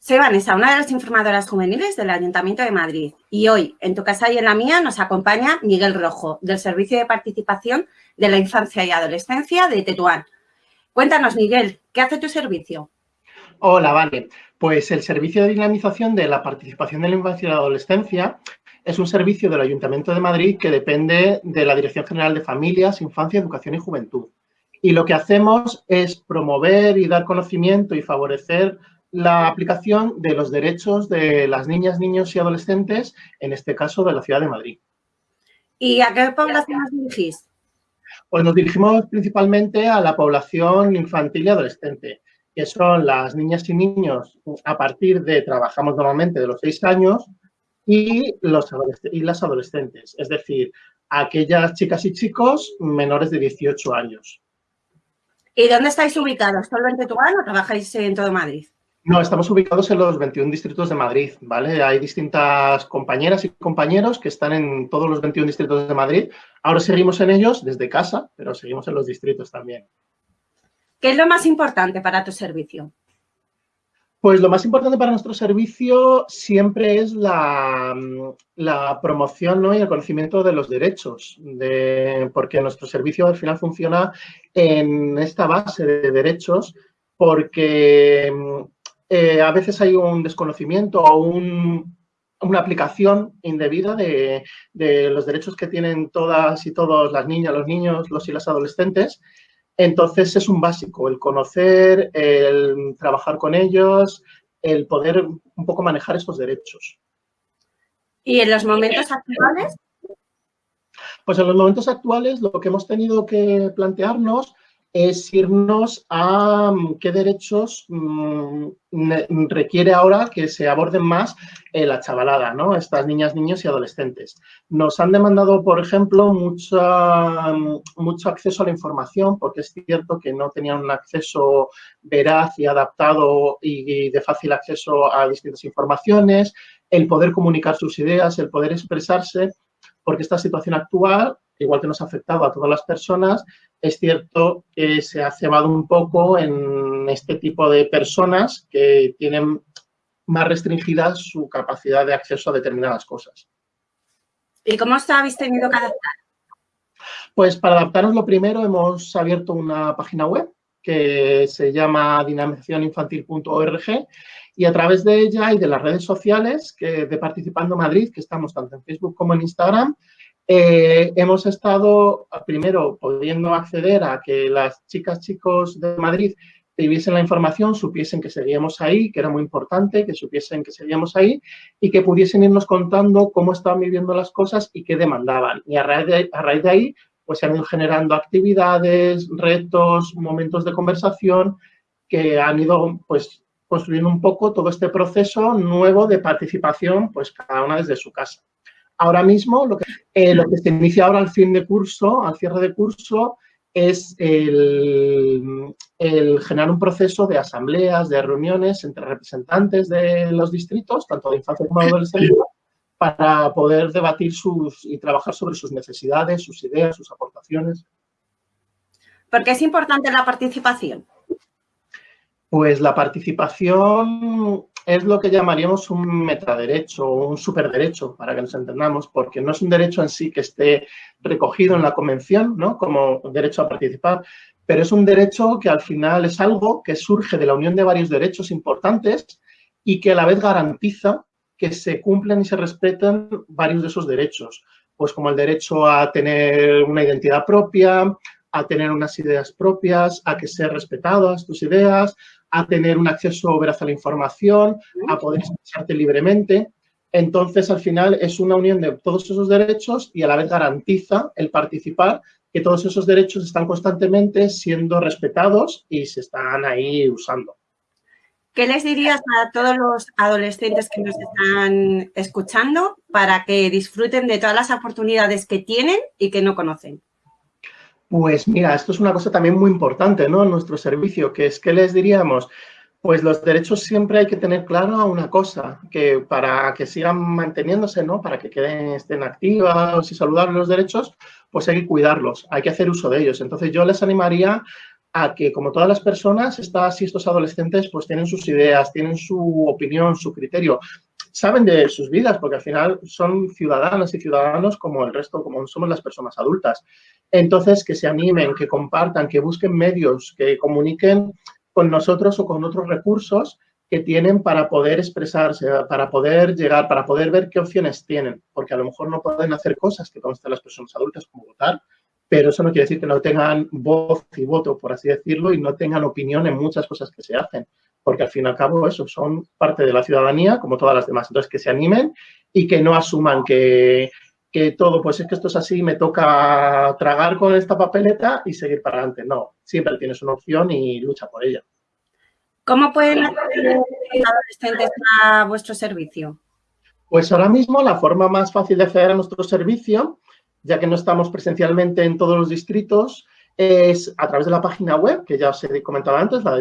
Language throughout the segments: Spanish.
Soy Vanessa, una de las informadoras juveniles del Ayuntamiento de Madrid y hoy, en tu casa y en la mía, nos acompaña Miguel Rojo, del Servicio de Participación de la Infancia y Adolescencia de Tetuán. Cuéntanos, Miguel, ¿qué hace tu servicio? Hola, vale. Pues el Servicio de Dinamización de la Participación de la Infancia y la Adolescencia es un servicio del Ayuntamiento de Madrid que depende de la Dirección General de Familias, Infancia, Educación y Juventud. Y lo que hacemos es promover y dar conocimiento y favorecer la aplicación de los derechos de las niñas, niños y adolescentes, en este caso de la ciudad de Madrid. ¿Y a qué población os dirigís? Pues nos dirigimos principalmente a la población infantil y adolescente, que son las niñas y niños a partir de, trabajamos normalmente de los seis años, y, los y las adolescentes, es decir, aquellas chicas y chicos menores de 18 años. ¿Y dónde estáis ubicados? ¿Solo en Tetuán o trabajáis en todo Madrid? No, estamos ubicados en los 21 distritos de Madrid, ¿vale? Hay distintas compañeras y compañeros que están en todos los 21 distritos de Madrid. Ahora seguimos en ellos desde casa, pero seguimos en los distritos también. ¿Qué es lo más importante para tu servicio? Pues lo más importante para nuestro servicio siempre es la, promoción y el conocimiento de los derechos, porque nuestro servicio al final funciona en esta base de derechos, porque eh, a veces hay un desconocimiento o una aplicación indebida de, los derechos que tienen todas y todos las niñas, los niños, los y las adolescentes. Entonces es un básico, el conocer, el trabajar con ellos, el poder un poco manejar esos derechos. ¿Y en los momentos actuales? Pues en los momentos actuales lo que hemos tenido que plantearnos es irnos a mm, qué derechos mm, requiere ahora que se aborden más eh, la chavalada, ¿no? Estas niñas, niños y adolescentes. Nos han demandado, por ejemplo, mucho, mm, mucho acceso a la información, porque es cierto que no tenían un acceso veraz y adaptado y de fácil acceso a distintas informaciones, el poder comunicar sus ideas, el poder expresarse, porque esta situación actual igual que nos ha afectado a todas las personas, es cierto que se ha cebado un poco en este tipo de personas que tienen más restringida su capacidad de acceso a determinadas cosas. ¿Y cómo os habéis tenido que adaptar? Pues para adaptarnos lo primero hemos abierto una página web que se llama dinamizacioninfantil.org y a través de ella y de las redes sociales que de Participando Madrid, que estamos tanto en Facebook como en Instagram, eh, hemos estado, primero, pudiendo acceder a que las chicas, chicos de Madrid tuviesen la información, supiesen que seguíamos ahí, que era muy importante, que supiesen que seguíamos ahí y que pudiesen irnos contando cómo estaban viviendo las cosas y qué demandaban. Y a raíz de, a raíz de ahí, pues se han ido generando actividades, retos, momentos de conversación que han ido, pues, construyendo un poco todo este proceso nuevo de participación, pues cada una desde su casa. Ahora mismo, lo que, eh, lo que se inicia ahora al fin de curso, al cierre de curso, es el, generar un proceso de asambleas, de reuniones entre representantes de los distritos, tanto de infancia como de adolescencia, para poder debatir sus y trabajar sobre sus necesidades, sus ideas, sus aportaciones. ¿Por qué es importante la participación? Pues la participación es lo que llamaríamos un metaderecho o un superderecho, para que nos entendamos, porque no es un derecho en sí que esté recogido en la convención, ¿no? Como derecho a participar, pero es un derecho que al final es algo que surge de la unión de varios derechos importantes y que a la vez garantiza que se cumplen y se respeten varios de esos derechos, pues como el derecho a tener una identidad propia, a tener unas ideas propias, a que sean respetadas tus ideas, a tener un acceso veraz a la información, a poder expresarte libremente. Entonces, al final, es una unión de todos esos derechos y a la vez garantiza el participar que todos esos derechos están constantemente siendo respetados y se están ahí usando. ¿Qué les dirías a todos los adolescentes que nos están escuchando para que disfruten de todas las oportunidades que tienen y que no conocen? Pues mira, esto es una cosa también muy importante ¿no? en nuestro servicio, que es que les diríamos, pues los derechos siempre hay que tener claro una cosa, que para que sigan manteniéndose, ¿no? para que queden, estén activos y saludables los derechos, pues hay que cuidarlos, hay que hacer uso de ellos. Entonces yo les animaría a que, como todas las personas, estas y estos adolescentes pues tienen sus ideas, tienen su opinión, su criterio, saben de sus vidas, porque al final son ciudadanas y ciudadanos como el resto, como somos las personas adultas. Entonces, que se animen, que compartan, que busquen medios, que comuniquen con nosotros o con otros recursos que tienen para poder expresarse, para poder llegar, para poder ver qué opciones tienen, porque a lo mejor no pueden hacer cosas que consten las personas adultas como votar, pero eso no quiere decir que no tengan voz y voto, por así decirlo, y no tengan opinión en muchas cosas que se hacen, porque al fin y al cabo eso son parte de la ciudadanía como todas las demás. Entonces, que se animen y que no asuman que, que todo, pues es que esto es así, me toca tragar con esta papeleta y seguir para adelante. No, siempre tienes una opción y lucha por ella. ¿Cómo pueden acceder adolescentes a vuestro servicio? Pues ahora mismo la forma más fácil de acceder a nuestro servicio, ya que no estamos presencialmente en todos los distritos, es a través de la página web, que ya os he comentado antes, la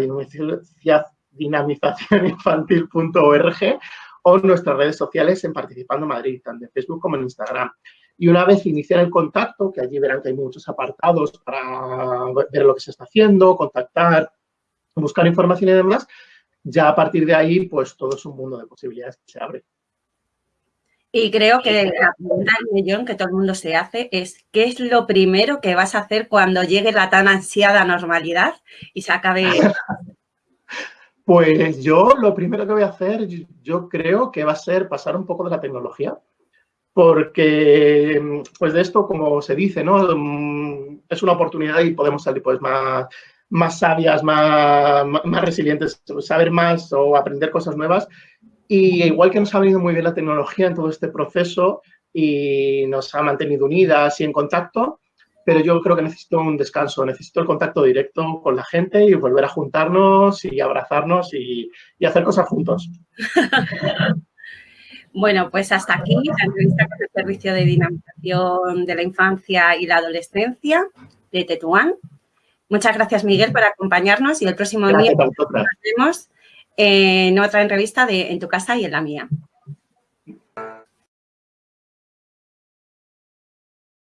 dinamizacioninfantil.org, o nuestras redes sociales en Participando Madrid, tanto en Facebook como en Instagram. Y una vez iniciar el contacto, que allí verán que hay muchos apartados para ver lo que se está haciendo, contactar, buscar información y demás, ya a partir de ahí, pues todo es un mundo de posibilidades que se abre. Y creo que la pregunta millón que todo el mundo se hace es ¿qué es lo primero que vas a hacer cuando llegue la tan ansiada normalidad y se acabe? Pues yo lo primero que voy a hacer, yo creo que va a ser pasar un poco de la tecnología, porque pues de esto, como se dice, ¿no? Mm, es una oportunidad y podemos salir pues más más sabias, más, más resilientes, saber más o aprender cosas nuevas. Y igual que nos ha venido muy bien la tecnología en todo este proceso y nos ha mantenido unidas y en contacto, pero yo creo que necesito un descanso, necesito el contacto directo con la gente y volver a juntarnos y abrazarnos y, y hacer cosas juntos. Bueno, pues hasta aquí la entrevista con el Servicio de Dinamización de la Infancia y la Adolescencia de Tetuán. Muchas gracias, Miguel, por acompañarnos y el próximo día nos vemos en otra entrevista de En tu casa y en la mía.